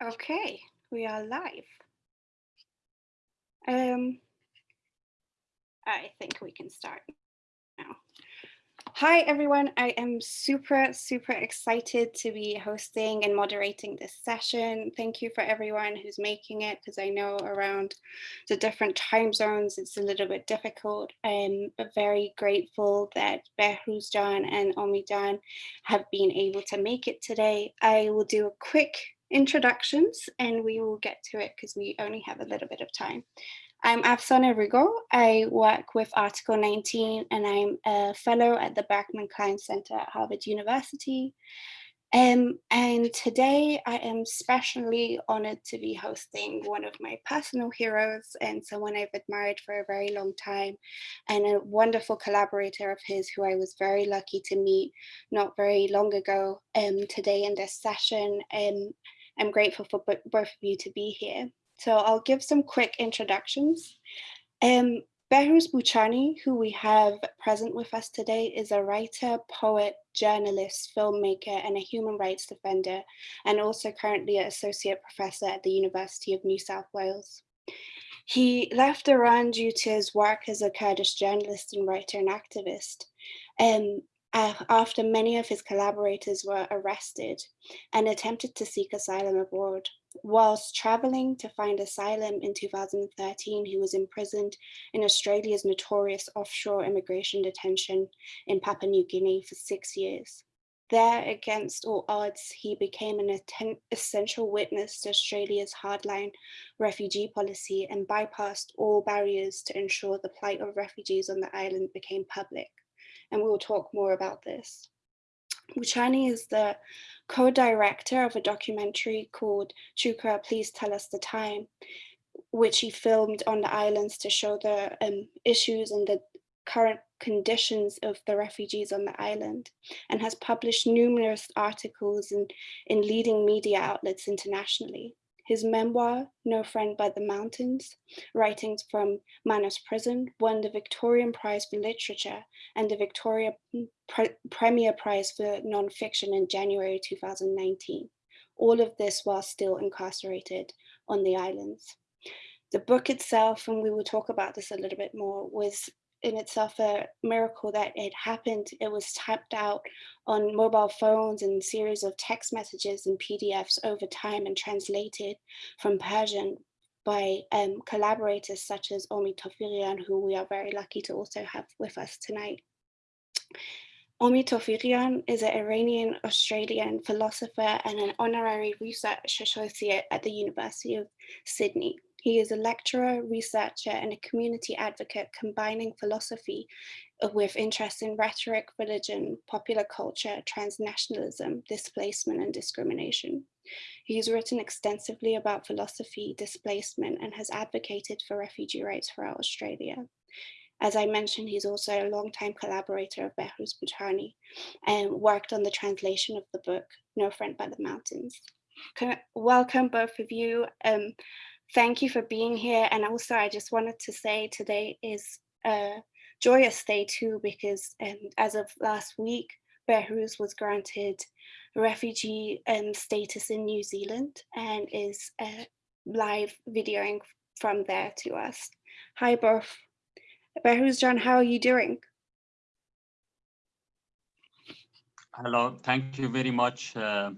Okay, we are live. Um, I think we can start now. Hi, everyone. I am super, super excited to be hosting and moderating this session. Thank you for everyone who's making it, because I know around the different time zones, it's a little bit difficult. I'm very grateful that Behrouzjan and Omidjan have been able to make it today. I will do a quick introductions and we will get to it because we only have a little bit of time. I'm Afsaneh Rigot. I work with Article 19 and I'm a fellow at the Berkman Klein Center at Harvard University. Um, and today I am specially honored to be hosting one of my personal heroes and someone I've admired for a very long time and a wonderful collaborator of his who I was very lucky to meet not very long ago um, today in this session. Um, I'm grateful for both of you to be here. So I'll give some quick introductions. Um, Behrouz Boochani, who we have present with us today, is a writer, poet, journalist, filmmaker, and a human rights defender, and also currently an associate professor at the University of New South Wales. He left Iran due to his work as a Kurdish journalist and writer and activist. Um, after many of his collaborators were arrested and attempted to seek asylum abroad. Whilst traveling to find asylum in 2013, he was imprisoned in Australia's notorious offshore immigration detention in Papua New Guinea for six years. There, against all odds, he became an essential witness to Australia's hardline refugee policy and bypassed all barriers to ensure the plight of refugees on the island became public and we will talk more about this. Boochani is the co-director of a documentary called Chauka, Please Tell Us the Time, which he filmed on the islands to show the um, issues and the current conditions of the refugees on the island and has published numerous articles in, in leading media outlets internationally his memoir, No Friend by the Mountains, writings from Manus Prison, won the Victorian Prize for Literature and the Victoria Pre Premier Prize for Nonfiction in January 2019. All of this while still incarcerated on the islands. The book itself, and we will talk about this a little bit more, was in itself a miracle that it happened. It was typed out on mobile phones and series of text messages and PDFs over time and translated from Persian by um, collaborators such as Omid Tofighian, who we are very lucky to also have with us tonight. Omid Tofighian is an Iranian Australian philosopher and an honorary research associate at the University of Sydney. He is a lecturer, researcher, and a community advocate combining philosophy with interests in rhetoric, religion, popular culture, transnationalism, displacement, and discrimination. He's written extensively about philosophy, displacement, and has advocated for refugee rights throughout Australia. As I mentioned, he's also a longtime collaborator of Behrouz Boochani and worked on the translation of the book, No Friend by the Mountains. Welcome both of you. Um, thank you for being here. And also I just wanted to say today is a joyous day too, because um, as of last week, Behrouz was granted refugee um, status in New Zealand and is uh, live videoing from there to us. Hi both. Behrouzjan, how are you doing? Hello, thank you very much uh,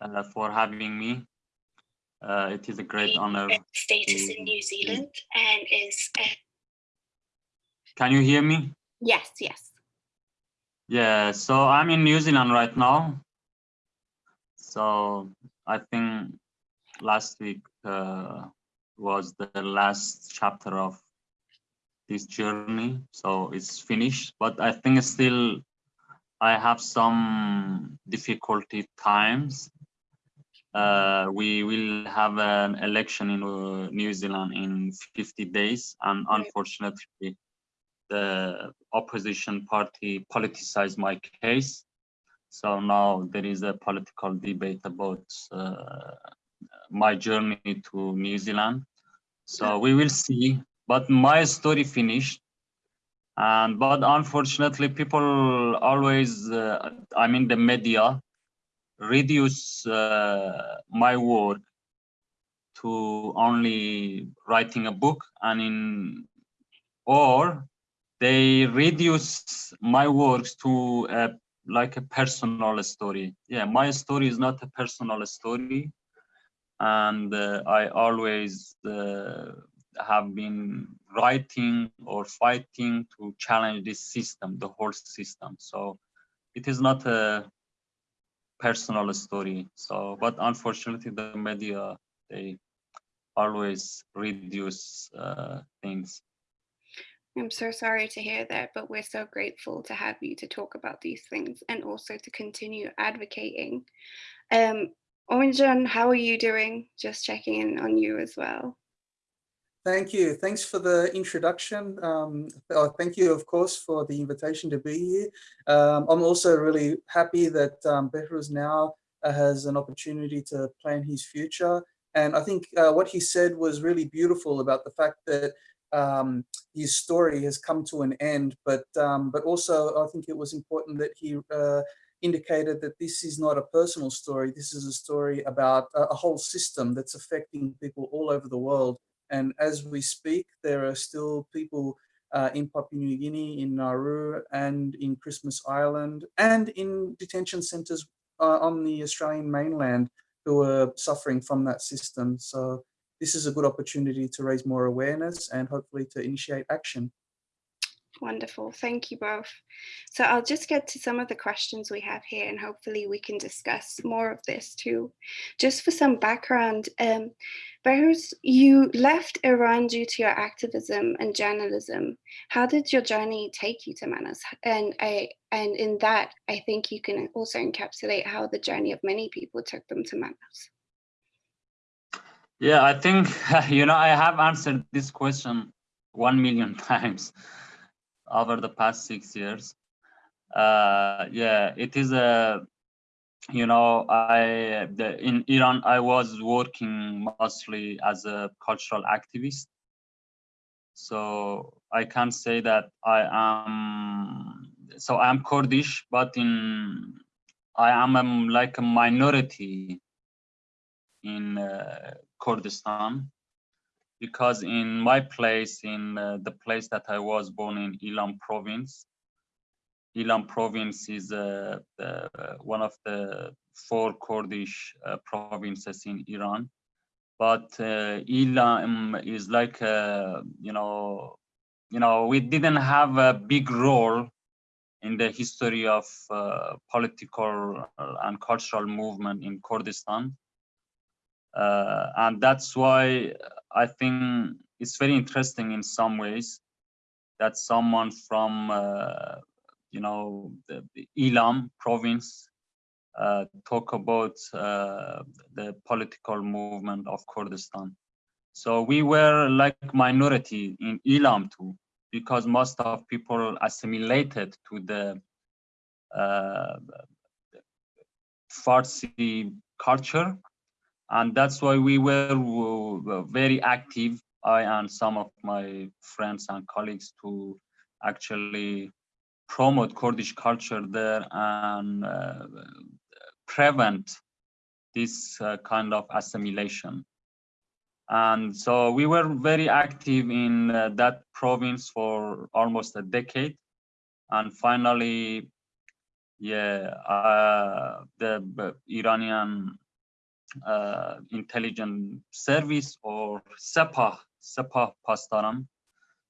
uh, for having me. Uh, it is a great honor. Status in New Zealand and is. Can you hear me? Yes, yes. Yeah, so I'm in New Zealand right now. So I think last week uh, was the last chapter of this journey. So it's finished, but I think still I have some difficulty times uh, we will have an election in uh, New Zealand in 50 days, and unfortunately, the opposition party politicized my case. So now there is a political debate about uh, my journey to New Zealand. So we will see. But my story finished. And but unfortunately, people always, uh, I mean, the media reduce uh, my work to only writing a book and in or they reduce my works to a, like a personal story. Yeah my story is not a personal story. And uh, i always uh, have been writing or fighting to challenge this system the whole system. So it is not a personal story so but unfortunately the media they always reduce uh, things. I'm so sorry to hear that, but we're so grateful to have you to talk about these things and also to continue advocating. Um, Onjan, how are you doing? Just checking in on you as well. Thank you. Thanks for the introduction. Um, oh, thank you, of course, for the invitation to be here. Um, I'm also really happy that um, now uh, has an opportunity to plan his future and I think uh, what he said was really beautiful about the fact that um, his story has come to an end, but um, but also I think it was important that he uh, indicated that this is not a personal story. This is a story about a, a whole system that's affecting people all over the world. And as we speak, there are still people uh, in Papua New Guinea, in Nauru, and in Christmas Island, and in detention centres uh, on the Australian mainland who are suffering from that system. So this is a good opportunity to raise more awareness and hopefully to initiate action. Wonderful, thank you both. So I'll just get to some of the questions we have here and hopefully we can discuss more of this too. Just for some background, um, Behrouz, you left Iran due to your activism and journalism. How did your journey take you to Manus? And I, and in that, I think you can also encapsulate how the journey of many people took them to Manus. Yeah, I think, you know, I have answered this question one million times over the past six years. Uh, yeah, it is a, you know, I the, in Iran I was working mostly as a cultural activist. So I can say that I am. So I am Kurdish, but in I am um, like a minority in uh, Kurdistan because in my place, in uh, the place that I was born in Ilam province, Ilam province is uh, the, one of the four Kurdish uh, provinces in Iran. But uh, Ilam is like, uh, you know, you know, we didn't have a big role in the history of uh, political and cultural movement in Kurdistan. Uh, and that's why I think it's very interesting in some ways that someone from, uh, you know, the, Ilam province uh, talk about uh, the political movement of Kurdistan. So we were like minority in Ilam too, because most of people assimilated to the uh, Farsi culture and that's why we were very active i and some of my friends and colleagues to actually promote kurdish culture there and uh, prevent this uh, kind of assimilation. And so we were very active in uh, that province for almost a decade. And finally yeah uh, the iranian uh, intelligence service or Sepah, Sepah Pasdaran.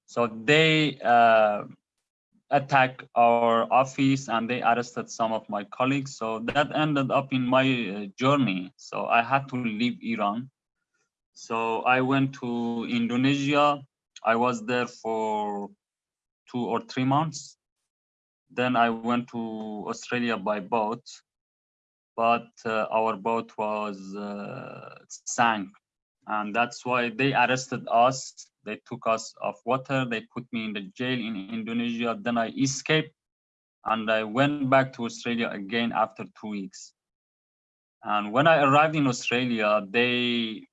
So they uh, attacked our office and they arrested some of my colleagues. So that ended up in my uh, journey. So I had to leave Iran. So I went to Indonesia. I was there for two or three months. Then I went to Australia by boat but uh, our boat was uh, sank. And that's why they arrested us. They took us off water. They put me in the jail in indonesia. Then i escaped and i went back to australia again after two weeks. And when i arrived in australia they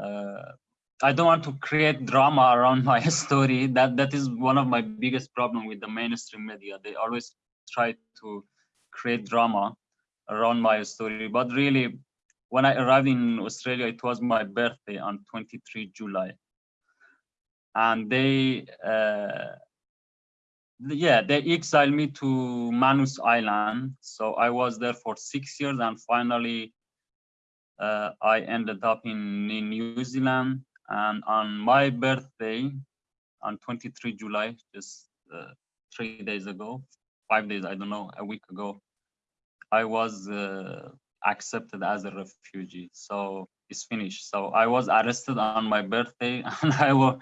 uh, i don't want to create drama around my story. That that is one of my biggest problem with the mainstream media. They always try to create drama around my story, but really, when I arrived in Australia, it was my birthday on 23 July. And they, uh, yeah, they exiled me to Manus Island. So I was there for six years and finally uh, I ended up in, in New Zealand. And on my birthday, on 23 July, just uh, three days ago, five days, I don't know, a week ago, I was uh, accepted as a refugee. So it's finished. So I was arrested on my birthday and I was,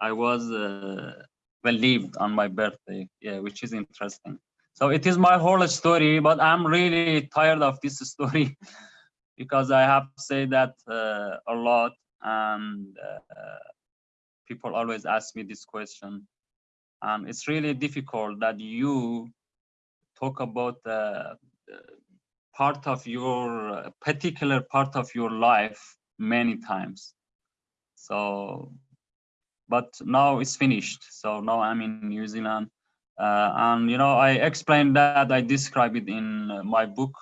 I was uh, believed on my birthday, yeah, which is interesting. So it is my whole story, but I'm really tired of this story because I have to say that uh, a lot and uh, people always ask me this question. And it's really difficult that you talk about uh, part of your particular part of your life many times. So, but now it's finished. So now I'm in New Zealand. Uh, and, you know, I explained that, I describe it in my book,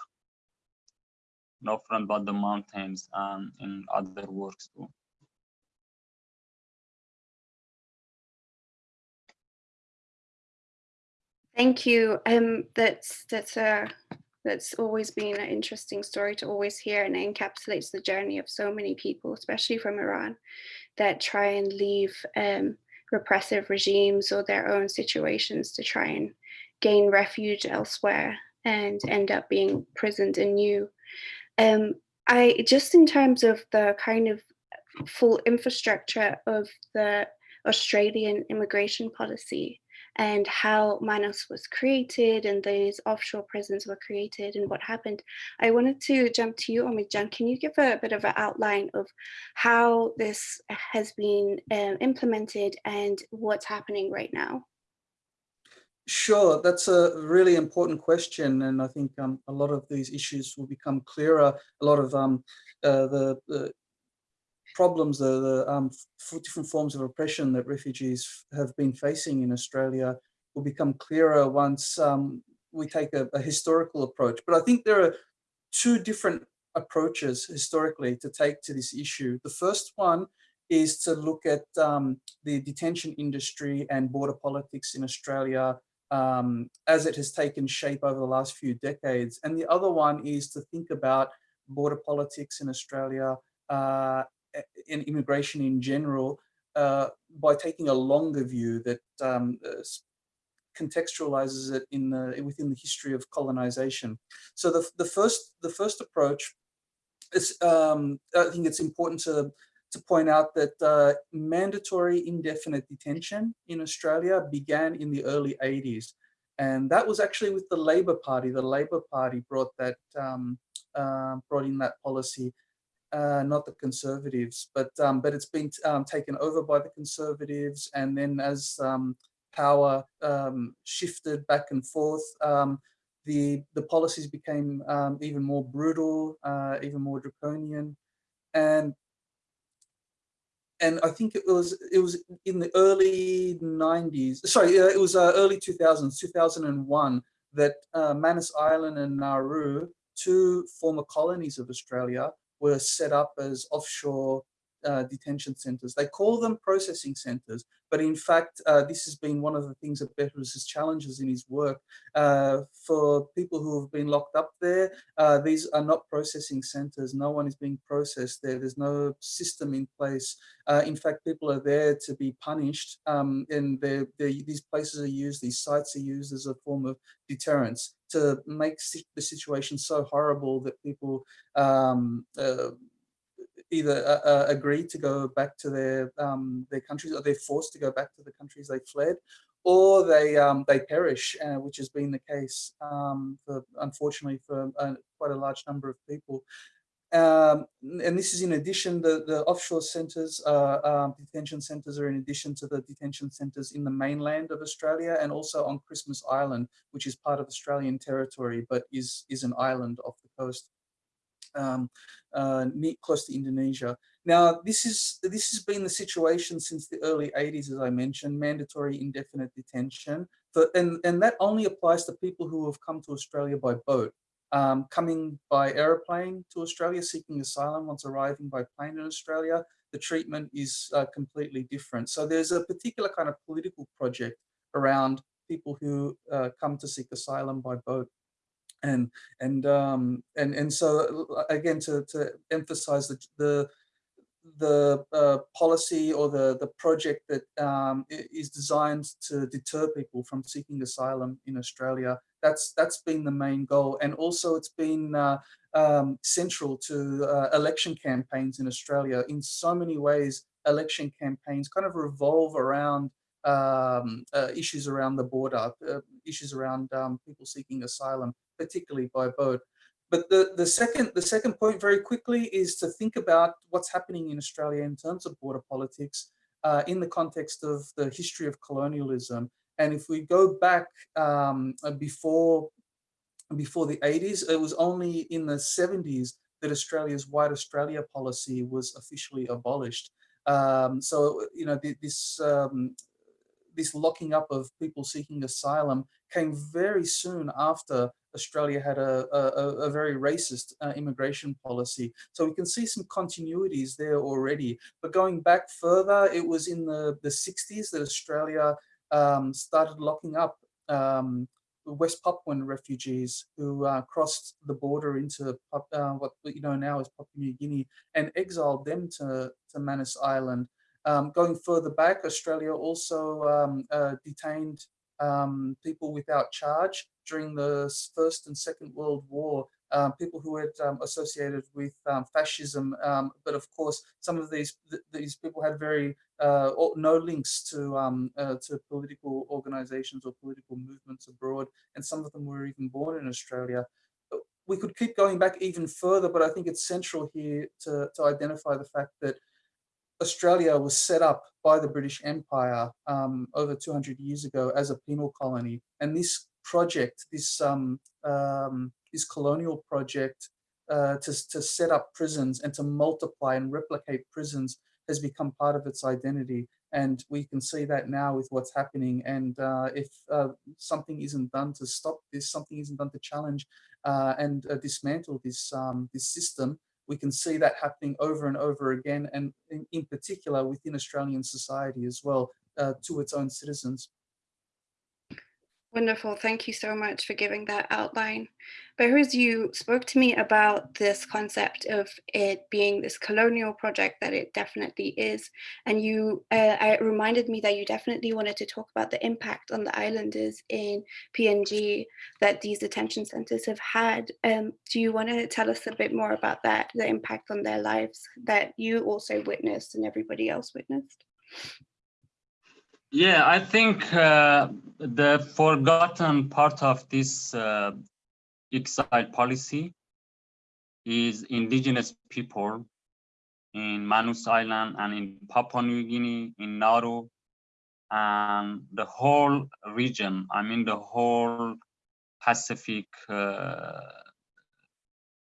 No Friend But the Mountains, and in other works too. Thank you. Um, that's that's a that's always been an interesting story to always hear and it encapsulates the journey of so many people, especially from Iran, that try and leave um, repressive regimes or their own situations to try and gain refuge elsewhere and end up being prisoned anew. Um, I just in terms of the kind of full infrastructure of the Australian immigration policy, and how Manus was created and these offshore prisons were created and what happened. I wanted to jump to you, Omidjan. Can you give a bit of an outline of how this has been um, implemented and what's happening right now? Sure, that's a really important question, and I think um, a lot of these issues will become clearer. A lot of um, uh, the, the, problems, the, the um, different forms of oppression that refugees have been facing in Australia will become clearer once um, we take a, a, historical approach. But I think there are two different approaches historically to take to this issue. The first one is to look at um, the detention industry and border politics in Australia um, as it has taken shape over the last few decades. And the other one is to think about border politics in Australia uh, in immigration in general uh, by taking a longer view that um, uh, contextualizes it in the, within the history of colonization. So the, the first the first approach is um, I think it's important to to point out that uh, mandatory indefinite detention in Australia began in the early 80s. And that was actually with the Labor Party. The Labor Party brought that um, uh, brought in that policy uh, not the conservatives, but um, but it's been um, taken over by the conservatives, and then as um, power um, shifted back and forth, the the policies became even more brutal, uh, even more draconian, and and I think it was it was in the early 90s. Sorry, uh, it was uh, early 2000s, 2001 that uh, Manus Island and Nauru, two former colonies of Australia, were set up as offshore uh, detention centers. They call them processing centers, but in fact, uh, this has been one of the things that Behrouz's challenges in his work. Uh, for people who have been locked up there, uh, these are not processing centers. No one is being processed there. There's no system in place. Uh, in fact, people are there to be punished um, and they're, they're, these places are used, these sites are used as a form of deterrence to make the situation so horrible that people um, uh, either uh, uh, agree to go back to their um, their countries or they're forced to go back to the countries they fled or they um, they perish, uh, which has been the case um, for unfortunately for uh, quite a large number of people. Um, and this is in addition, the, the offshore centres, uh, um, detention centres are in addition to the detention centres in the mainland of Australia and also on Christmas Island, which is part of Australian territory, but is, is an island off the coast um, uh, close to Indonesia. Now, this is this has been the situation since the early 80s, as I mentioned, mandatory indefinite detention. For, and, and that only applies to people who have come to Australia by boat. Um, coming by aeroplane to Australia, seeking asylum once arriving by plane in Australia, the treatment is uh, completely different. So there's a particular kind of political project around people who uh, come to seek asylum by boat. And and um, and and so uh, again to to emphasize the the the uh, policy or the the project that um, is designed to deter people from seeking asylum in Australia. That's that's been the main goal, and also it's been uh, um, central to uh, election campaigns in Australia. In so many ways, election campaigns kind of revolve around um, uh, issues around the border, uh, issues around um, people seeking asylum, particularly by boat. But the, the second the second point very quickly is to think about what's happening in Australia in terms of border politics uh, in the context of the history of colonialism. And if we go back um, before before the 80s, it was only in the 70s that Australia's White Australia policy was officially abolished. Um, so, you know, this um, this locking up of people seeking asylum came very soon after Australia had a, a, a very racist uh, immigration policy. So we can see some continuities there already. But going back further, it was in the, the 60s that Australia um, started locking up um, West Papuan refugees who uh, crossed the border into uh, what you know now as Papua New Guinea and exiled them to, to Manus Island. Um, going further back, Australia also um, uh, detained um, people without charge during the First and Second World War, um, people who had um, associated with um, fascism. Um, but of course, some of these th these people had very uh, no links to um, uh, to political organizations or political movements abroad, and some of them were even born in Australia. We could keep going back even further, but I think it's central here to, to identify the fact that Australia was set up by the British Empire um, over 200 years ago as a penal colony. And this project, this, um, um, this colonial project uh, to, to set up prisons and to multiply and replicate prisons has become part of its identity. And we can see that now with what's happening. And uh, if uh, something isn't done to stop this, something isn't done to challenge uh, and uh, dismantle this, um, this system, we can see that happening over and over again, and in, in particular within Australian society as well, uh, to its own citizens. Wonderful. Thank you so much for giving that outline. Behrouz, you spoke to me about this concept of it being this colonial project that it definitely is. And you uh, it reminded me that you definitely wanted to talk about the impact on the islanders in PNG that these detention centers have had. Um, do you want to tell us a bit more about that, the impact on their lives that you also witnessed and everybody else witnessed? Yeah, I think uh, the forgotten part of this uh, exile policy is indigenous people in Manus Island and in Papua New Guinea, in Nauru, and the whole region, I mean the whole Pacific uh,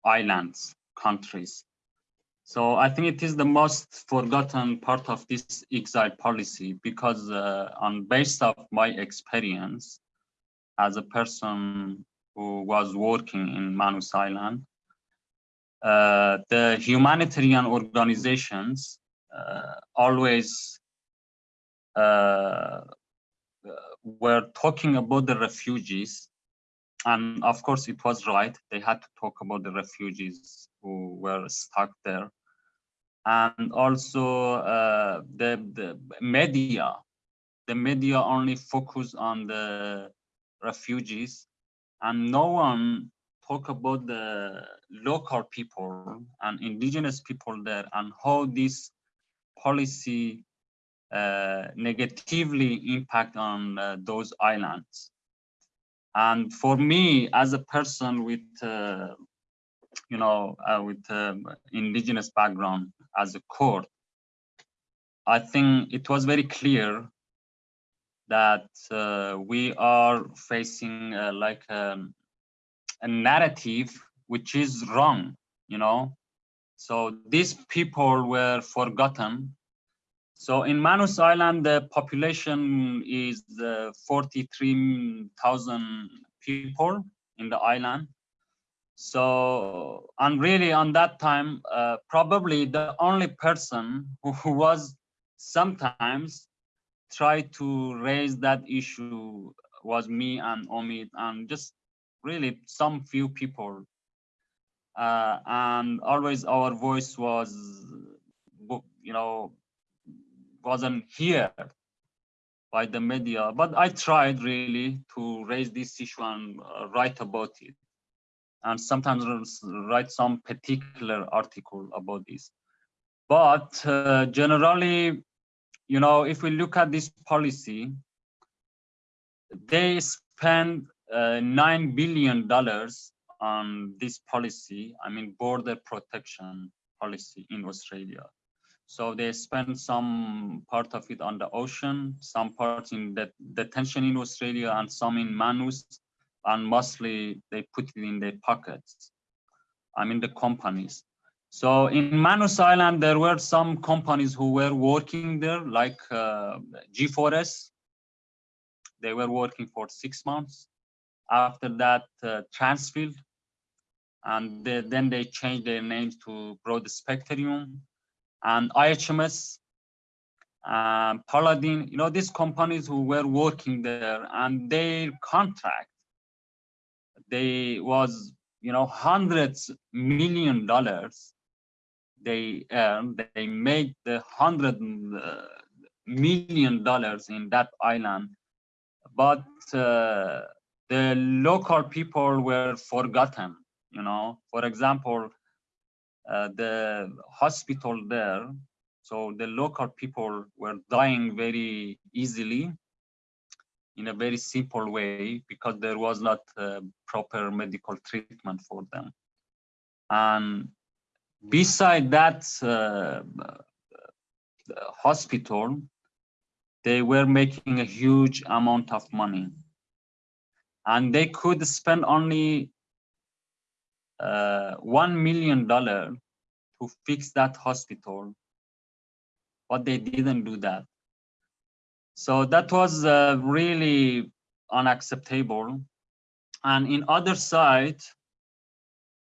islands, countries. So I think it is the most forgotten part of this exile policy because uh, on based of my experience as a person who was working in Manus Island, uh, the humanitarian organizations uh, always uh, were talking about the refugees. And of course, it was right. They had to talk about the refugees who were stuck there and also uh, the, the media. The media only focus on the refugees and no one talk about the local people and indigenous people there and how this policy uh, negatively impact on uh, those islands. And for me, as a person with uh, you know, uh, with um, indigenous background as a Kurd, I think it was very clear that uh, we are facing uh, like um, a narrative which is wrong, you know. So these people were forgotten. So in Manus Island, the population is uh, 43,000 people in the island So, and really on that time, uh, probably the only person who, was sometimes try to raise that issue was me and Omid and just really some few people. Uh, and always our voice was, you know, wasn't here by the media, but I tried really to raise this issue and uh, write about it. And sometimes write some particular article about this. But uh, generally, you know, if we look at this policy, they spend uh, $9 billion on this policy, I mean, border protection policy in Australia. So they spend some part of it on the ocean, some part in the detention in Australia and some in Manus, and mostly they put it in their pockets. I mean the companies. So in Manus Island, there were some companies who were working there, like uh, G4S. They were working for six months. After that, uh, Transfield, and they, then they changed their names to Broadspectrum and IHMS, um, Paladin, you know, these companies who were working there and their contract, they was, you know, hundreds million dollars. They earned, they made the hundred uh, dollars in that island, but uh, the local people were forgotten, you know, for example, uh, the hospital there. So the local people were dying very easily in a very simple way because there was not uh, proper medical treatment for them. And beside that uh, hospital, they were making a huge amount of money. And they could spend only uh, one million dollar to fix that hospital, but they didn't do that. So that was uh, really unacceptable. And in other side,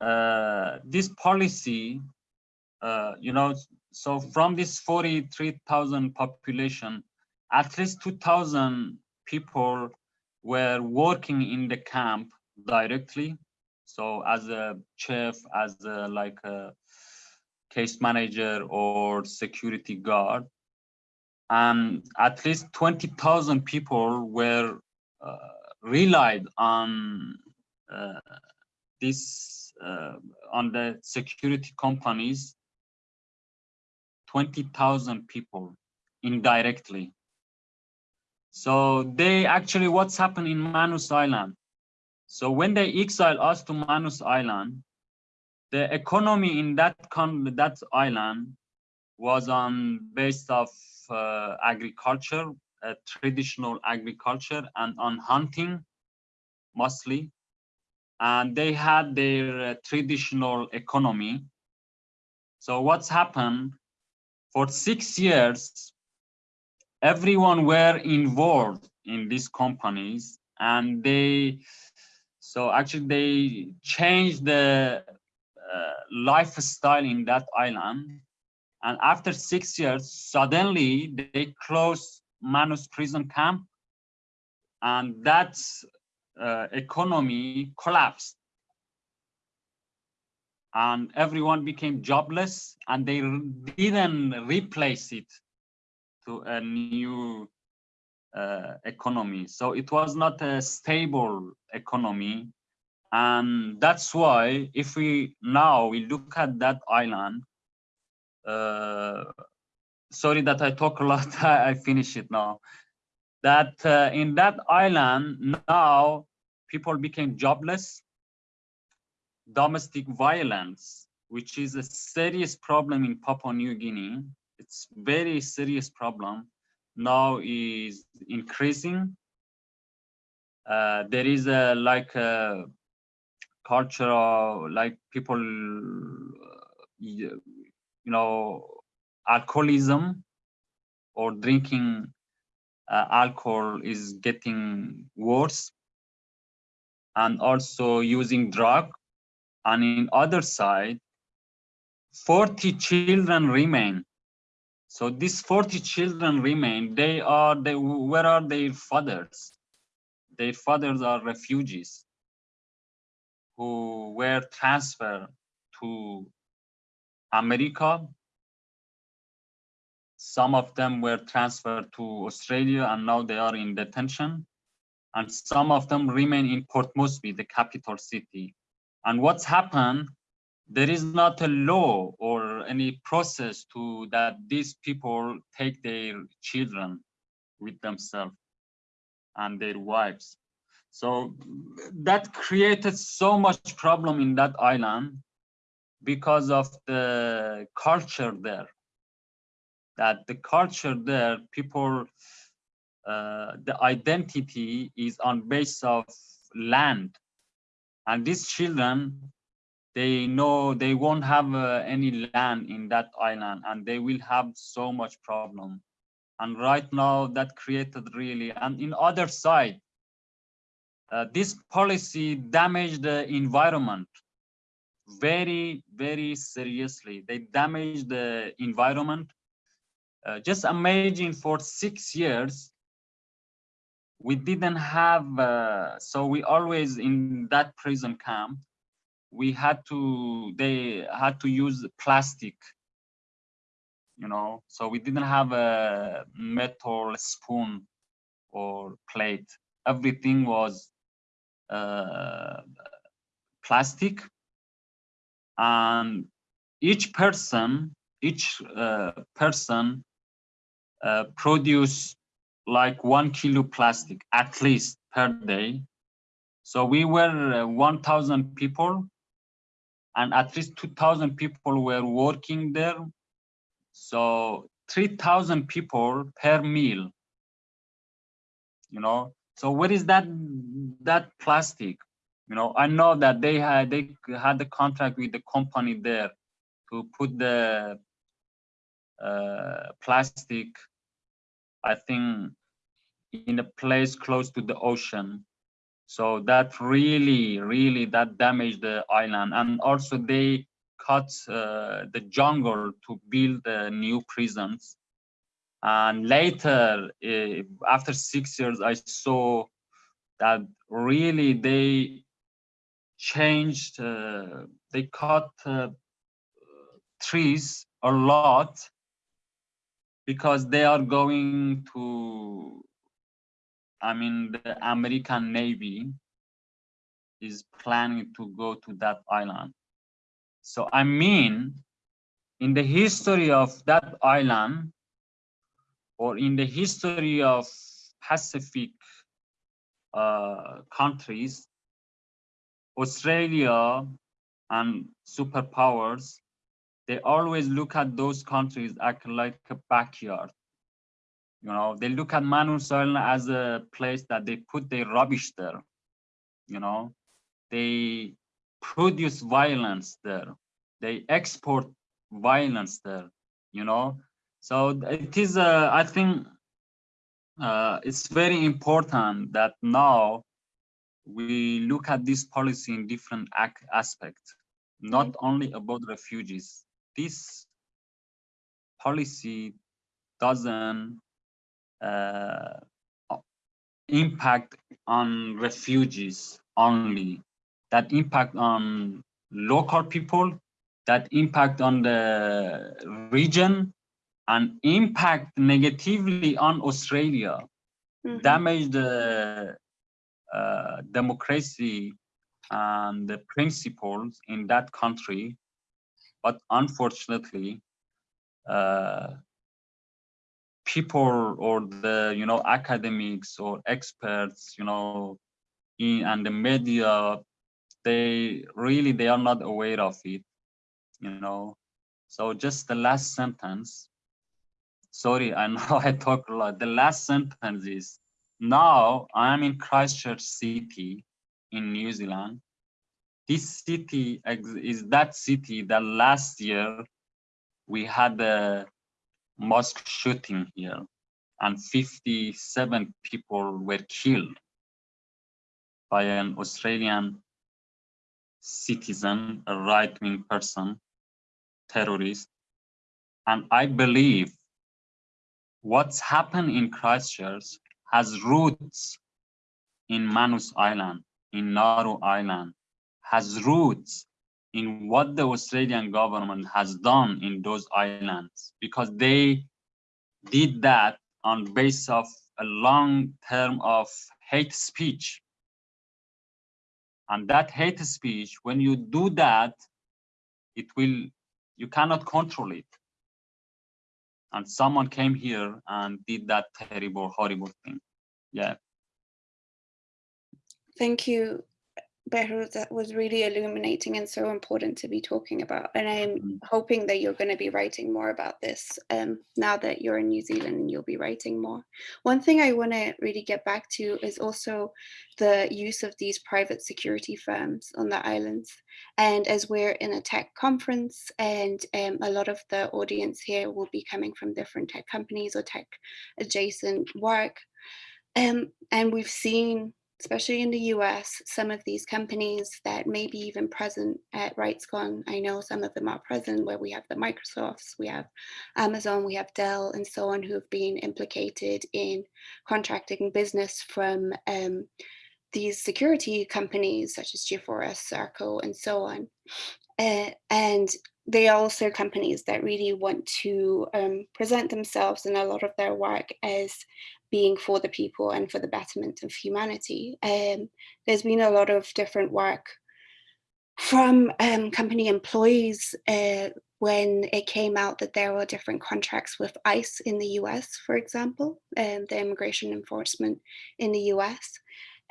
uh, this policy, uh, you know, so from this 43,000 population, at least 2,000 people were working in the camp directly so as a chef, as a, like a case manager or security guard, and at least 20,000 people were uh, relied on uh, this uh, on the security companies. 20,000 people indirectly. So they actually what's happened in manus island? So when they exile us to Manus Island, the economy in that con that island was on based of agriculture, uh, traditional agriculture, and on hunting mostly. And they had their uh, traditional economy. So what's happened for six years, everyone were involved in these companies and they so actually they changed the uh, lifestyle in that island. And after six years, suddenly they closed Manus prison camp and that uh, economy collapsed. And everyone became jobless and they didn't replace it to a new uh, economy. So it was not a stable economy. And that's why if we now we look at that island, uh, sorry that I talk a lot, I finish it now. That uh, in that island now people became jobless, domestic violence, which is a serious problem in Papua New Guinea. It's very serious problem now is increasing. Uh, there is a like a culture of like people, you know, alcoholism or drinking uh, alcohol is getting worse and also using drug and in other side, 40 children remain. So these 40 children remain, they are, they, where are their fathers? Their fathers are refugees who were transferred to America. Some of them were transferred to Australia and now they are in detention. And some of them remain in Port Moresby, the capital city. And what's happened, there is not a law or any process to that these people take their children with themselves and their wives. So that created so much problem in that island because of the culture there. That the culture there, people, uh, the identity is on base of land. And these children, they know they won't have uh, any land in that island and they will have so much problem. And right now that created really, and in other side, uh, this policy damaged the environment very, very seriously. They damaged the environment. Uh, just imagine for six years, we didn't have, uh, so we always in that prison camp, we had to, they had to use plastic, you know, so we didn't have a metal spoon or plate. Everything was uh, plastic and each person each uh, person uh, produce like one kilo plastic at least per day. So we were uh, 1000 people and at least 2000 people were working there. So 3000 people per meal you know. So what is that that plastic you know i know that they had they had the contract with the company there to put the uh, plastic i think in a place close to the ocean. So that really really that damaged the island. And also they cut uh, the jungle to build uh, new prisons. And later uh, after six years i saw that really they changed, uh, they cut uh, trees a lot because they are going to, I mean, the American Navy is planning to go to that island. So I mean, in the history of that island, or in the history of Pacific uh, countries, Australia and superpowers, they always look at those countries act like a backyard. You know, they look at Manus Island as a place that they put their rubbish there. You know, they produce violence there. They export violence there. You know, so it is. Uh, I think uh, it's very important that now we look at this policy in different aspects, not mm-hmm. only about refugees. This policy doesn't uh, impact on refugees only, that impact on local people, that impact on the region, and impact negatively on Australia, mm -hmm. damage the democracy and the principles in that country. But unfortunately, uh, people or the you know academics or experts you know in and the media they really they are not aware of it you know so just the last sentence sorry i know i talk a lot the last sentence is now I am in Christchurch City in New Zealand. This city is that city that last year we had a mosque shooting here and 57 people were killed by an Australian citizen, a right-wing person, terrorist. And I believe what's happened in Christchurch has roots in Manus Island, in Nauru Island, has roots in what the Australian government has done in those islands, because they did that on base of a long term of hate speech. And that hate speech, when you do that, it will, you cannot control it. And someone came here and did that terrible, horrible thing. Yeah. Thank you, Behrouz. That was really illuminating and so important to be talking about. And I'm Mm. hoping that you're going to be writing more about this um, now that you're in New Zealand and you'll be writing more. One thing I want to really get back to is also the use of these private security firms on the islands. And as we're in a tech conference and um, a lot of the audience here will be coming from different tech companies or tech adjacent work. Um, and we've seen especially in the US, some of these companies that may be even present at RightsCon. I know some of them are present where we have the Microsofts, we have Amazon, we have Dell and so on who have been implicated in contracting business from um, these security companies such as G4S, Serco and so on. Uh, and they are also companies that really want to um, present themselves and a lot of their work as being for the people and for the betterment of humanity. Um, there's been a lot of different work from um, company employees uh, when it came out that there were different contracts with ICE in the US, for example, and the immigration enforcement in the US.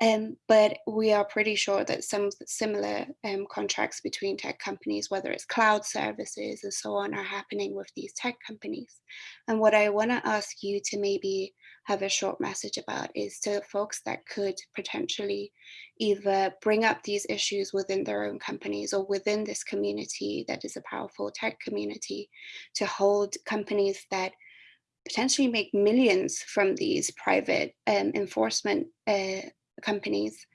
Um, but we are pretty sure that some similar um, contracts between tech companies, whether it's cloud services and so on, are happening with these tech companies. And what I want to ask you to maybe have a short message about is to folks that could potentially either bring up these issues within their own companies or within this community that is a powerful tech community to hold companies that potentially make millions from these private um, enforcement uh, companies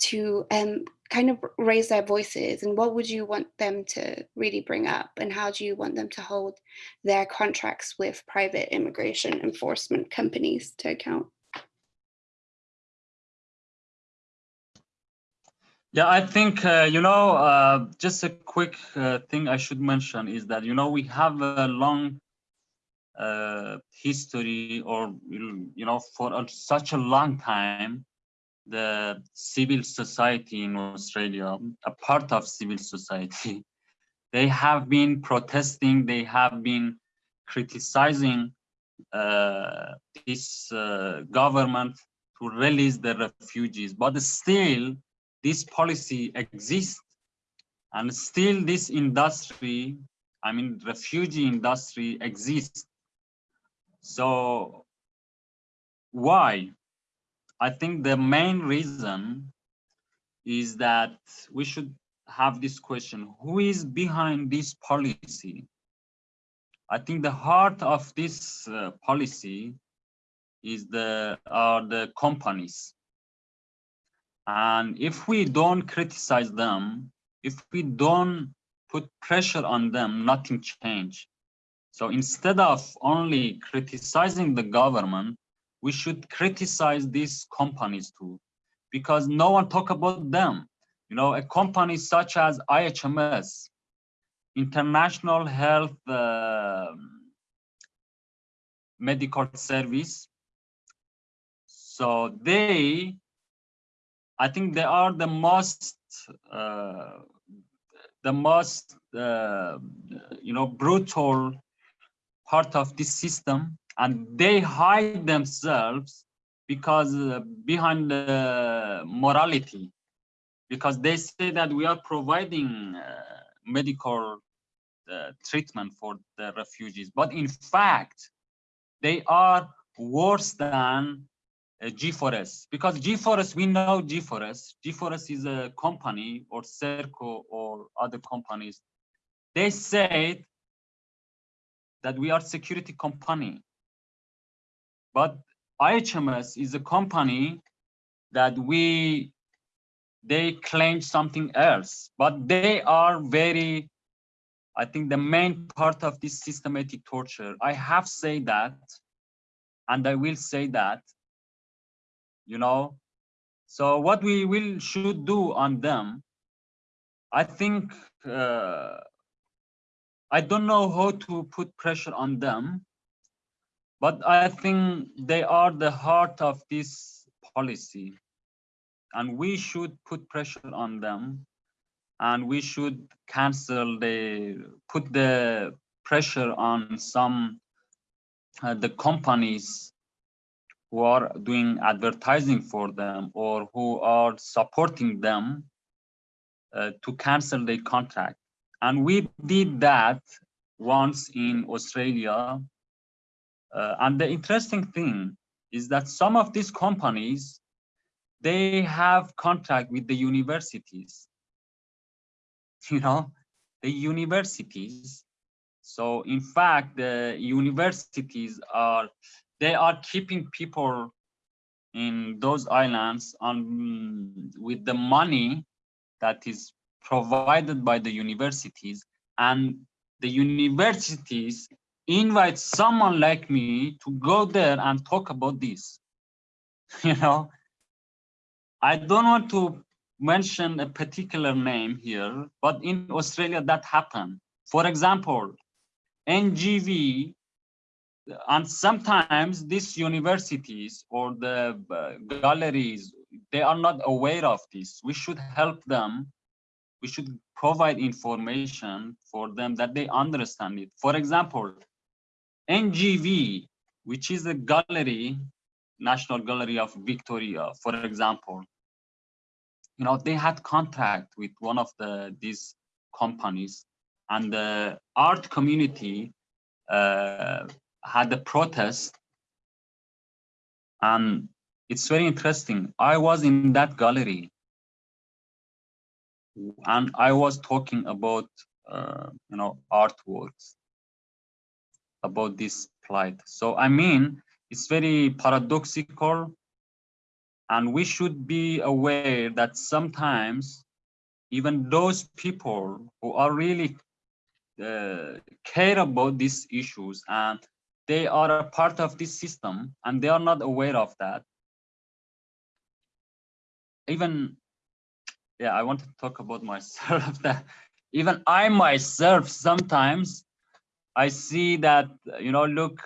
to um, kind of raise their voices and what would you want them to really bring up and how do you want them to hold their contracts with private immigration enforcement companies to account? Yeah, I think, uh, you know, uh, just a quick uh, thing I should mention is that, you know, we have a long uh, history or, you know, for such a long time, the civil society in Australia, a part of civil society, they have been protesting, they have been criticizing uh, this uh, government to release the refugees, but still this policy exists and still this industry, I mean, refugee industry exists. So why? I think the main reason is that we should have this question, who is behind this policy? I think the heart of this uh, policy is the are the companies. And if we don't criticize them, if we don't put pressure on them, nothing change. So instead of only criticizing the government, we should criticize these companies too, because no one talk about them. You know, a company such as IHMS, International Health uh, Medical Service. So they, I think they are the most, uh, the most, uh, you know, brutal part of this system and they hide themselves because uh, behind the morality. Because they say that we are providing uh, medical uh, treatment for the refugees. But in fact they are worse than uh, G4S because G4S we know G4S G4S is a company or Serco or other companies. They said that we are security company but IHMS is a company that we they claim something else, but they are very, I think the main part of this systematic torture. I have said that, and I will say that, you know, so what we will should do on them, I think, uh, I don't know how to put pressure on them, but I think they are the heart of this policy. And we should put pressure on them. And we should cancel the put the pressure on some uh, the companies who are doing advertising for them or who are supporting them uh, to cancel the contract. And we did that once in australia uh, and the interesting thing is that some of these companies they have contract with the universities. You know the universities. So in fact the universities are they are keeping people in those islands on with the money that is provided by the universities. And the universities invite someone like me to go there and talk about this you know I don't want to mention a particular name here, but in Australia that happened. For example, NGV, and sometimes these universities or the uh, galleries, they are not aware of this. We should help them. We should provide information for them that they understand it. For example, NGV, which is a gallery National Gallery of Victoria, for example, you know, they had contact with one of the these companies and the art community uh, had a protest. And it's very interesting. I was in that gallery and I was talking about, uh, you know, artworks about this plight. So, I mean, it's very paradoxical and we should be aware that sometimes even those people who are really uh, care about these issues and they are a part of this system and they are not aware of that. Even, yeah, I want to talk about myself that even I myself sometimes I see that, you know, look,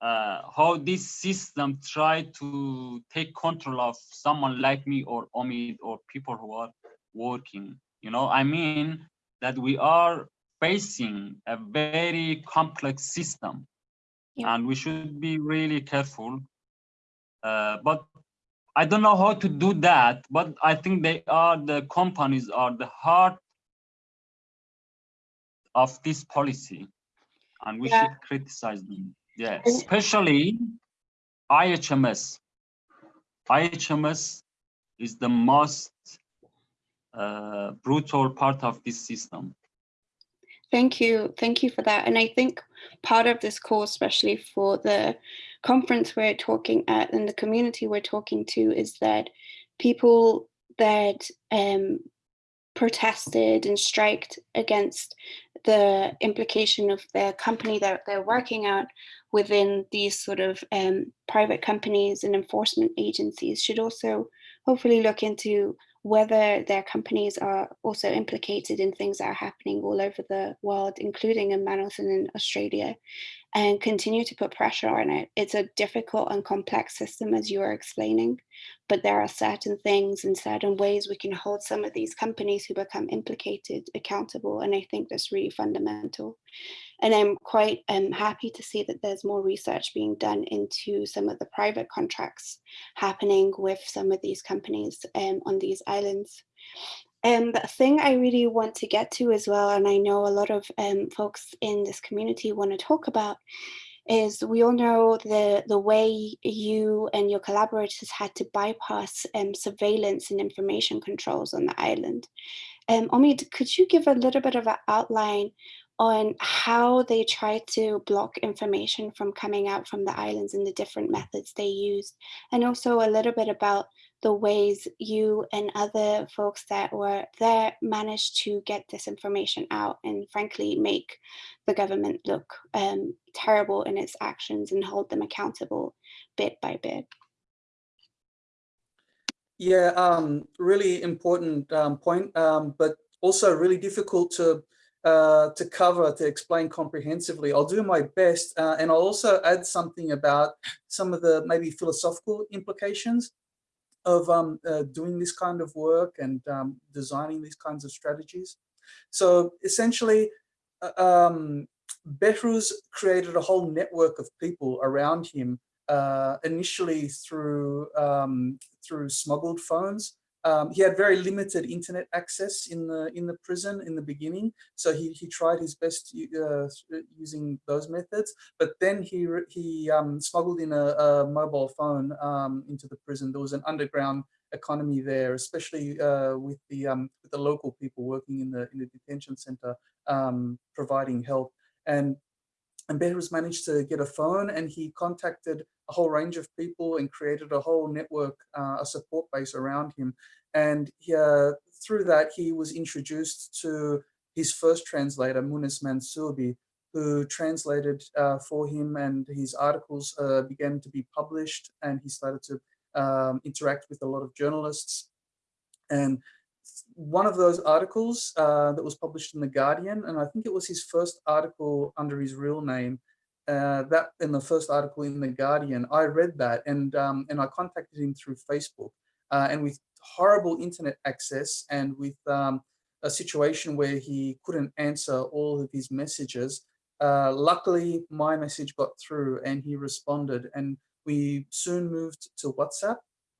uh, how this system try to take control of someone like me or Omid or people who are working. You know, I mean that we are facing a very complex system yeah. and we should be really careful. Uh, but I don't know how to do that, but I think they are the companies are the heart of this policy and we yeah. should criticize them. Yeah, especially IHMS. IHMS is the most uh, brutal part of this system. Thank you. Thank you for that. And I think part of this call, especially for the conference we're talking at and the community we're talking to is that people that um, protested and striked against the implication of the company that they're working at within these sort of um, private companies and enforcement agencies should also hopefully look into whether their companies are also implicated in things that are happening all over the world, including in and in Australia, and continue to put pressure on it. It's a difficult and complex system, as you are explaining, but there are certain things and certain ways we can hold some of these companies who become implicated accountable. And I think that's really fundamental. And I'm quite um, happy to see that there's more research being done into some of the private contracts happening with some of these companies um, on these islands. And the thing I really want to get to as well, and I know a lot of um, folks in this community want to talk about, is we all know the, the way you and your collaborators had to bypass um, surveillance and information controls on the island. Um, Omid, could you give a little bit of an outline on how they tried to block information from coming out from the islands and the different methods they used, and also a little bit about the ways you and other folks that were there managed to get this information out and frankly make the government look um, terrible in its actions and hold them accountable bit by bit. Yeah, um, really important um, point, um, but also really difficult to uh, to cover, to explain comprehensively. I'll do my best, uh, and I'll also add something about some of the maybe philosophical implications of um, uh, doing this kind of work and um, designing these kinds of strategies. So essentially, uh, um, Behrouz created a whole network of people around him uh, initially through um, through smuggled phones. Um, he had very limited internet access in the in the prison in the beginning, so he he tried his best uh, using those methods. But then he he um, smuggled in a, a mobile phone um, into the prison. There was an underground economy there, especially uh, with the um, with the local people working in the in the detention center, um, providing help. And and Behrouz managed to get a phone and he contacted a whole range of people and created a whole network, uh, a support base around him. And he, uh, through that, he was introduced to his first translator, Moones Mansoubi, who translated uh, for him and his articles uh, began to be published and he started to um, interact with a lot of journalists. And one of those articles uh, that was published in The Guardian, and I think it was his first article under his real name, uh, that in the first article in The Guardian, I read that and, um, and I contacted him through Facebook. Uh, and with horrible internet access and with um, a situation where he couldn't answer all of his messages, uh, luckily my message got through and he responded and we soon moved to WhatsApp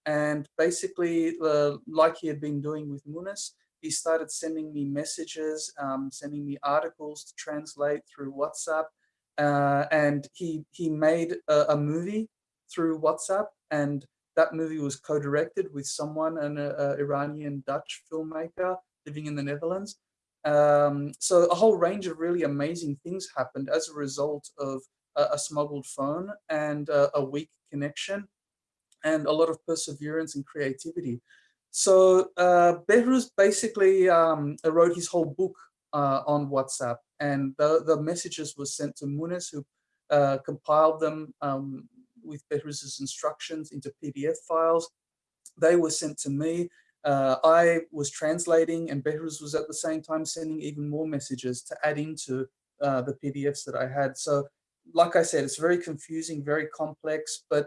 and basically, uh, like he had been doing with Moones, he started sending me messages, um, sending me articles to translate through WhatsApp. Uh, and he, he made a, a, movie through WhatsApp and that movie was co-directed with someone, an Iranian Dutch filmmaker living in the Netherlands. Um, so a whole range of really amazing things happened as a result of a, a smuggled phone and a weak connection and a lot of perseverance and creativity. So uh, Behrouz basically um, wrote his whole book uh, on WhatsApp and the, the messages were sent to Moones who uh, compiled them um, with Behrouz's instructions into PDF files. They were sent to me. Uh, I was translating and Behrouz was at the same time sending even more messages to add into uh, the PDFs that I had. So like I said, it's very confusing, very complex, but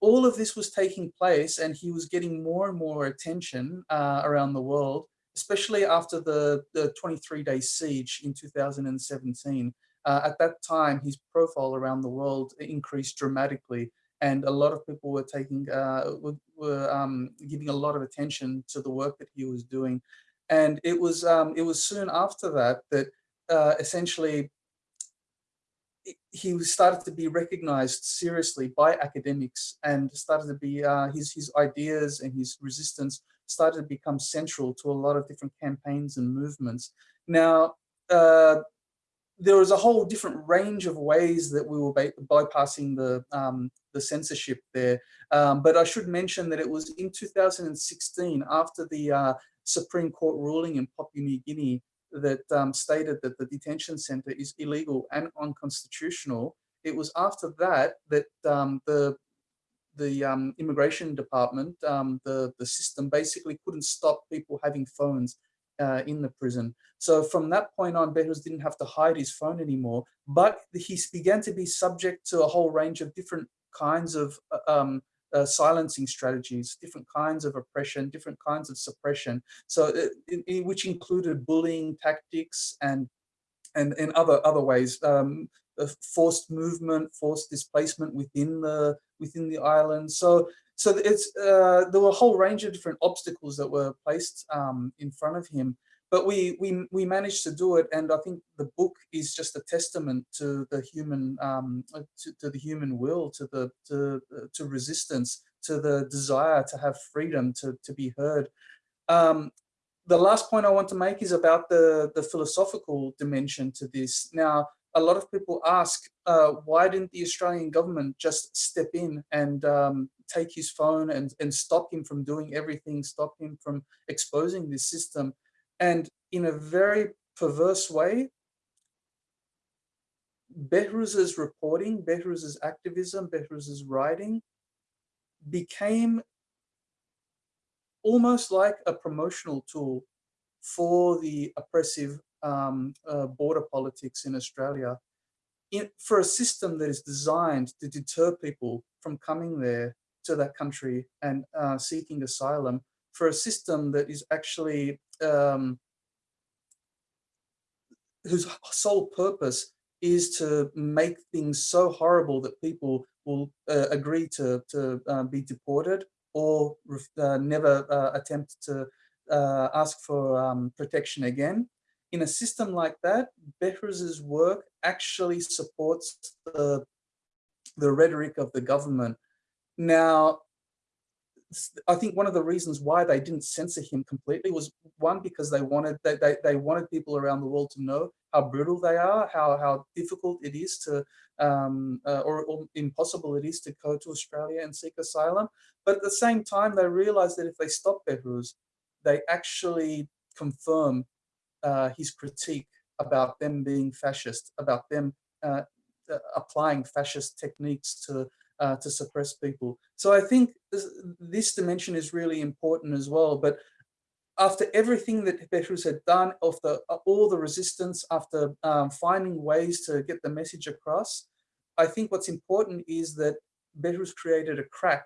all of this was taking place and he was getting more and more attention uh, around the world, especially after the, the 23 day siege in 2017. Uh, at that time, his profile around the world increased dramatically and a lot of people were taking, uh, were, were um, giving a lot of attention to the work that he was doing. And it was, um, it was soon after that that uh, essentially he started to be recognized seriously by academics and started to be uh, his his ideas and his resistance started to become central to a lot of different campaigns and movements. Now, uh, there was a whole different range of ways that we were bypassing the um, the censorship there. Um, but I should mention that it was in 2016, after the uh, Supreme Court ruling in Papua New Guinea, that um, stated that the detention center is illegal and unconstitutional. It was after that that um, the the um, immigration department, um, the, the system basically couldn't stop people having phones uh, in the prison. So from that point on, Behrouz didn't have to hide his phone anymore, but he began to be subject to a whole range of different kinds of uh, silencing strategies, different kinds of oppression, different kinds of suppression. So uh, which included bullying tactics and and in other other ways, um, forced movement, forced displacement within the within the island. So so it's uh, there were a whole range of different obstacles that were placed um, in front of him but we we we managed to do it and i think the book is just a testament to the human um to, to the human will to the to to resistance to the desire to have freedom to to be heard um the last point i want to make is about the the philosophical dimension to this now a lot of people ask uh, why didn't the Australian government just step in and um, take his phone and, and stop him from doing everything, stop him from exposing this system. And in a very perverse way, Behrouz's reporting, Behrouz's activism, Behrouz's writing became almost like a promotional tool for the oppressive um, uh, border politics in Australia. In, for a system that is designed to deter people from coming there to that country and uh, seeking asylum, for a system that is actually um, whose sole purpose is to make things so horrible that people will uh, agree to, to uh, be deported or uh, never uh, attempt to uh, ask for um, protection again. In a system like that, Behrouz's work actually supports the, the rhetoric of the government. Now, I think one of the reasons why they didn't censor him completely was one because they wanted they, they, they wanted people around the world to know how brutal they are, how how difficult it is to um, uh, or, or, impossible it is to go to Australia and seek asylum. But at the same time, they realized that if they stop Behrouz, they actually confirm uh, his critique about them being fascist, about them uh applying fascist techniques to uh, to suppress people. So I think this, this, dimension is really important as well. But after everything that Behrouz had done, after uh, all the resistance, after um, finding ways to get the message across, I think what's important is that Behrouz created a crack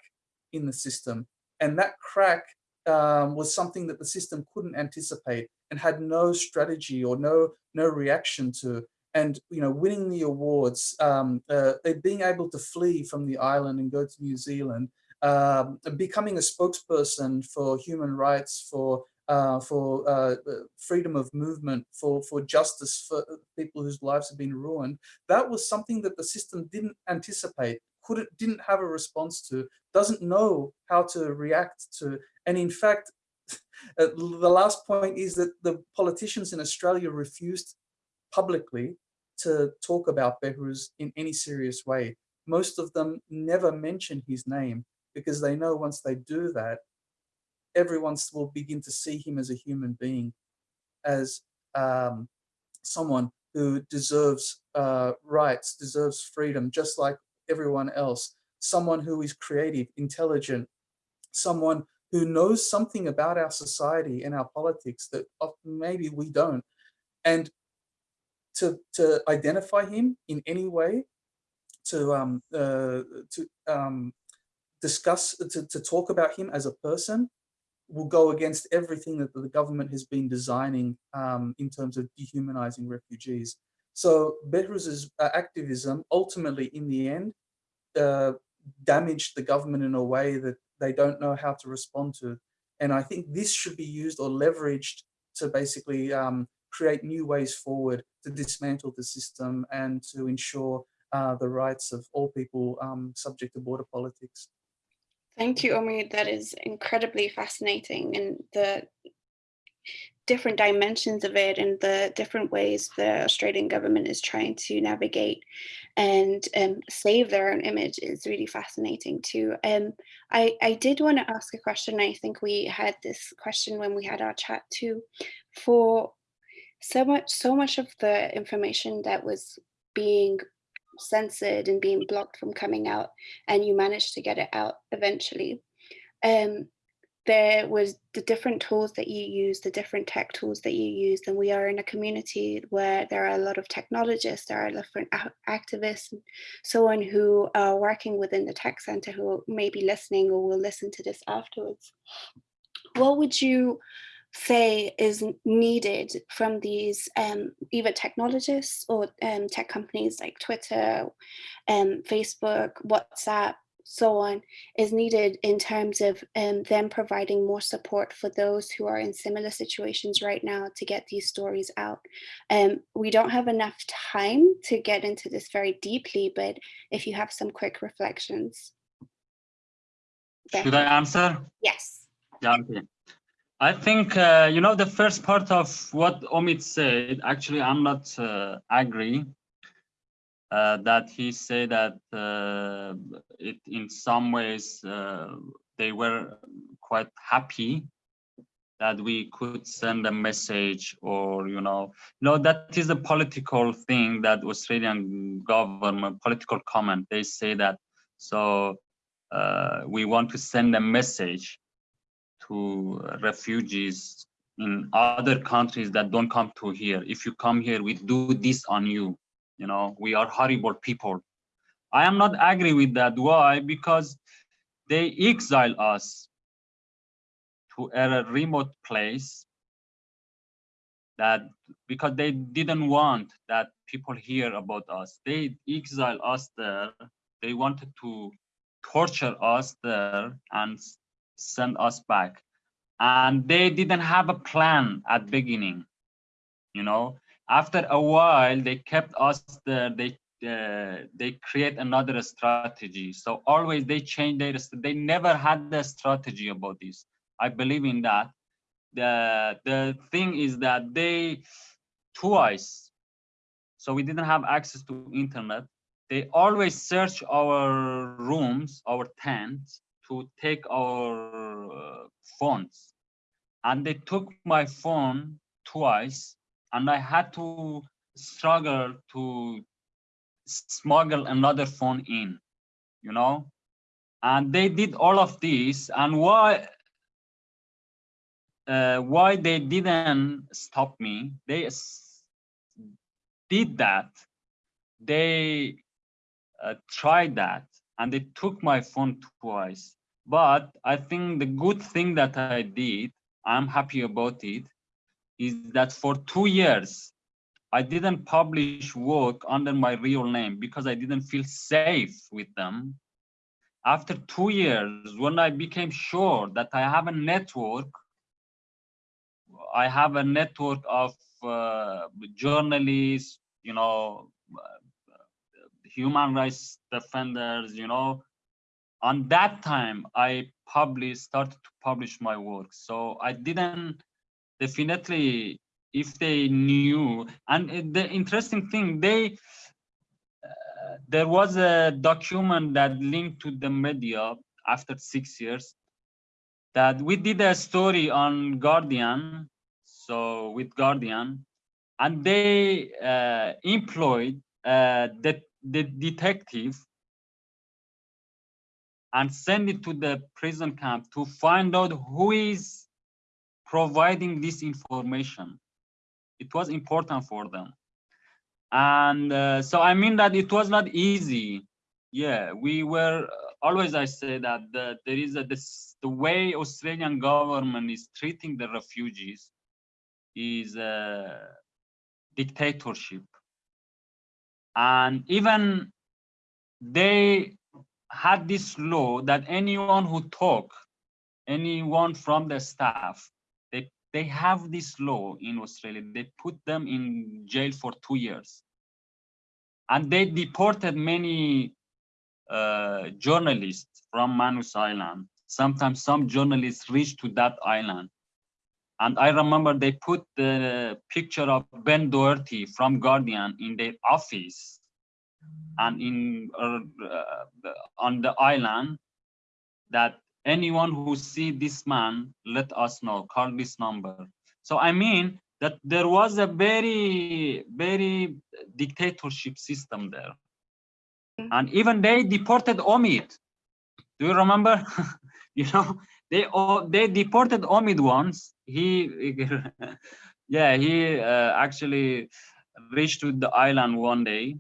in the system. And that crack um, was something that the system couldn't anticipate and had no strategy or no, no reaction to and you know winning the awards um, uh, being able to flee from the island and go to New Zealand um, becoming a spokesperson for human rights for uh, for uh, freedom of movement for for justice for people whose lives have been ruined that was something that the system didn't anticipate couldn't didn't have a response to doesn't know how to react to and in fact uh, the last point is that the politicians in Australia refused publicly to talk about Behrouz in any serious way. Most of them never mention his name because they know once they do that, everyone will begin to see him as a human being, as um, someone who deserves uh, rights, deserves freedom, just like everyone else, someone who is creative, intelligent, someone who knows something about our society and our politics that maybe we don't. And to, to identify him in any way, to, um, uh, to um, discuss, to, to talk about him as a person, will go against everything that the government has been designing um, in terms of dehumanizing refugees. So Behrouz's uh, activism ultimately in the end uh, damaged the government in a way that they don't know how to respond to. And I think this should be used or leveraged to basically um, create new ways forward to dismantle the system and to ensure uh, the rights of all people um, subject to border politics. Thank you, Omi. That is incredibly fascinating and the different dimensions of it and the different ways the Australian government is trying to navigate and um, save their own image is really fascinating too. Um, I, I did want to ask a question. I think we had this question when we had our chat too. For so much so much of the information that was being censored and being blocked from coming out and you managed to get it out eventually um there was the different tools that you use the different tech tools that you use and we are in a community where there are a lot of technologists there are different activists and so on who are working within the tech center who may be listening or will listen to this afterwards. What would you say is needed from these um, either technologists or um, tech companies like Twitter, um, Facebook, WhatsApp, so on, is needed in terms of um, them providing more support for those who are in similar situations right now to get these stories out. Um, we don't have enough time to get into this very deeply, but if you have some quick reflections. Should I answer? Yes. Yeah, okay. I think, uh, you know, the first part of what Omid said, actually, I'm not uh, agree. uh, that he said that uh, it in some ways uh, they were quite happy that we could send a message or you know no that is a political thing that australian government political comment they say that so uh, we want to send a message to refugees in other countries that don't come to here. If you come here we do this on you you know we are horrible people. I am not agree with that. Why? Because they exile us to a remote place that because they didn't want that people hear about us. They exile us there. They wanted to torture us there and send us back. And they didn't have a plan at beginning you know. After a while they kept us there they uh, they create another strategy. So always they change their they never had the strategy about this. I believe in that. The the thing is that they twice so we didn't have access to internet. They always search our rooms our tents to take our uh, phones. And they took my phone twice and i had to struggle to smuggle another phone in you know? And they did all of this and why uh, why they didn't stop me they did that. They uh, tried that and they took my phone twice but i think the good thing that i did i'm happy about it is that for two years i didn't publish work under my real name because i didn't feel safe with them. After two years when i became sure that i have a network i have a network of uh, journalists you know uh, human rights defenders you know on that time i published started to publish my work. So i didn't definitely if they knew and the interesting thing they uh, there was a document that linked to the media after six years that we did a story on guardian so with guardian and they uh, employed uh, the, the detective and send it to the prison camp to find out who is providing this information. It was important for them. And uh, so I mean that it was not easy. Yeah, we were always I say that the, there is a this the way Australian government is treating the refugees is a dictatorship. And even they had this law that anyone who talk, anyone from the staff, they they have this law in Australia. They put them in jail for two years, and they deported many uh, journalists from Manus Island. Sometimes some journalists reached to that island, and I remember they put the picture of Ben Doherty from Guardian in their office and in uh, uh, on the island that anyone who see this man let us know call this number. So i mean that there was a very very dictatorship system there. And even they deported omid. Do you remember? You know they all they deported omid once. He yeah he uh, actually reached to the island one day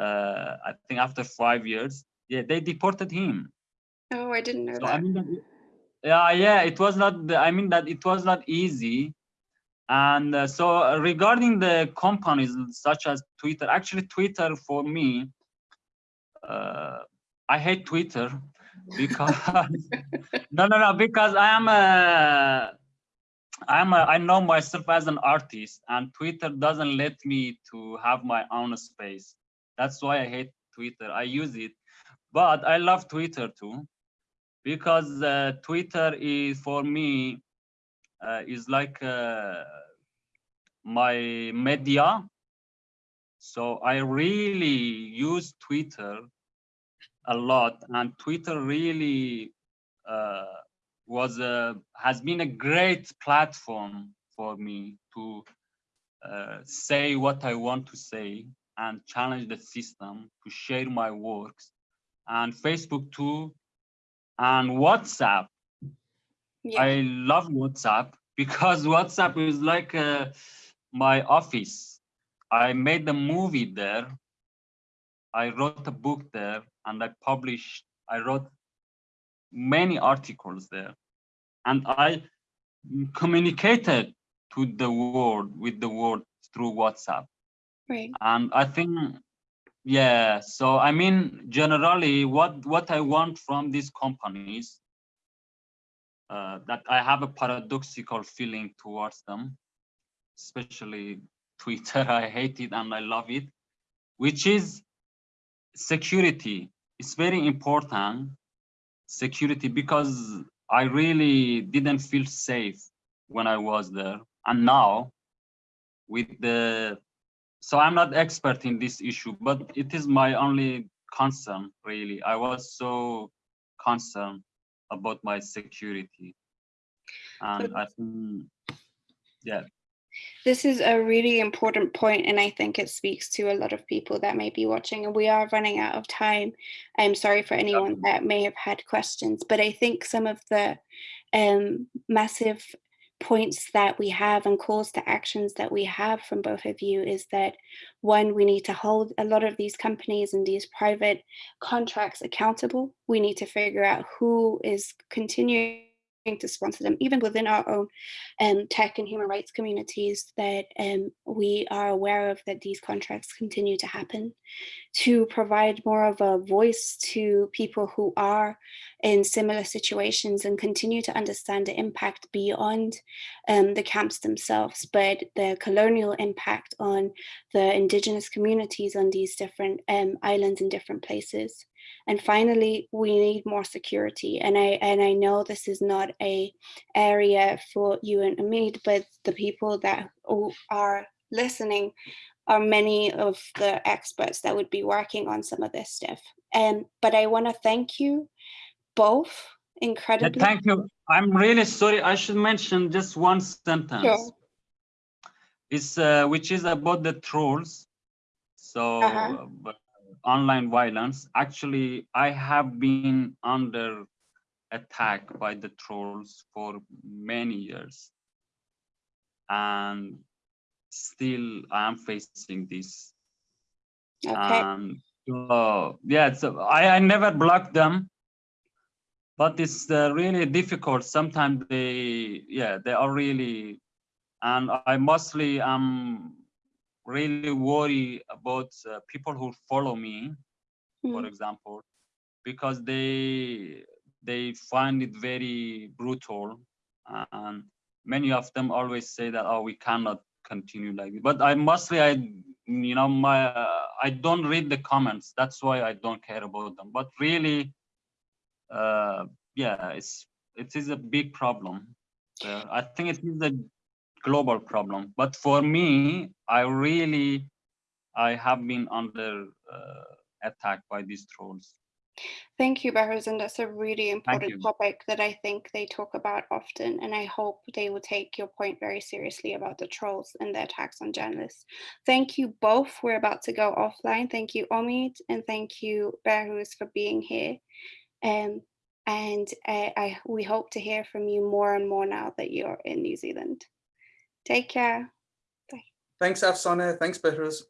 uh, I think after five years, yeah, they deported him. Oh, I didn't know So that. I mean, that, it- yeah, yeah, it was not. I mean that it was not easy. And uh, so regarding the companies such as Twitter, actually Twitter for me, uh, I hate Twitter because no, no, no, because I am a. I'm a, I know myself as an artist and Twitter doesn't let me to have my own space. That's why I hate Twitter. I use it, but I love Twitter too, because uh, Twitter is for me uh, is like uh, my media. So I really use Twitter a lot, and Twitter really uh, was a has been a great platform for me to uh, say what I want to say and challenge the system to share my works, and Facebook too, and WhatsApp. Yeah. I love WhatsApp because WhatsApp is like uh, my office. I made a movie there. I wrote a book there and I published, I wrote many articles there. And I communicated to the world, with the world through WhatsApp. Right. And I think, yeah, so I mean, generally what, what I want from these companies uh, that I have a paradoxical feeling towards them, especially Twitter. I hate it and I love it, which is security. It's very important, security, because I really didn't feel safe when I was there. And now with the, so I'm not expert in this issue, but it is my only concern, really. I was so concerned about my security. And I think, yeah, This is a really important point, and I think it speaks to a lot of people that may be watching. And we are running out of time. I'm sorry for anyone that may have had questions, but I think some of the um, massive points that we have and calls to actions that we have from both of you is that one, we need to hold a lot of these companies and these private contracts accountable. We need to figure out who is continuing to sponsor them, even within our own um, tech and human rights communities that um, we are aware of that these contracts continue to happen, to provide more of a voice to people who are in similar situations and continue to understand the impact beyond um, the camps themselves, but the colonial impact on the indigenous communities on these different um, islands in different places. And finally, we need more security. And I and I know this is not a area for you and Omid, but the people that are listening are many of the experts that would be working on some of this stuff. Um, but I want to thank you both incredibly. thank you. I'm really sorry. I should mention just one sentence. Sure. It's uh, which is about the trolls. So uh, but online violence. Actually, I have been under attack by the trolls for many years, and still I am facing this. Okay. And uh, yeah, so I, I never block them, but it's uh, really difficult. Sometimes they, yeah, they are really, and I mostly am really worry about uh, people who follow me, for Mm. example, because they they find it very brutal, and many of them always say that oh we cannot continue like this. But I mostly I you know my uh, I don't read the comments. That's why I don't care about them. But really, uh, yeah, it's it is a big problem. I think it is a global problem. But for me, I really I have been under uh, attack by these trolls. Thank you, Behrouz, and that's a really important topic that I think they talk about often, and I hope they will take your point very seriously about the trolls and the attacks on journalists. Thank you both. We're about to go offline. Thank you, Omid, and thank you, Behrouz, for being here. Um, and uh, I we hope to hear from you more and more now that you're in New Zealand. Take care. Bye. Thanks, Afsaneh. Thanks, Behrouz.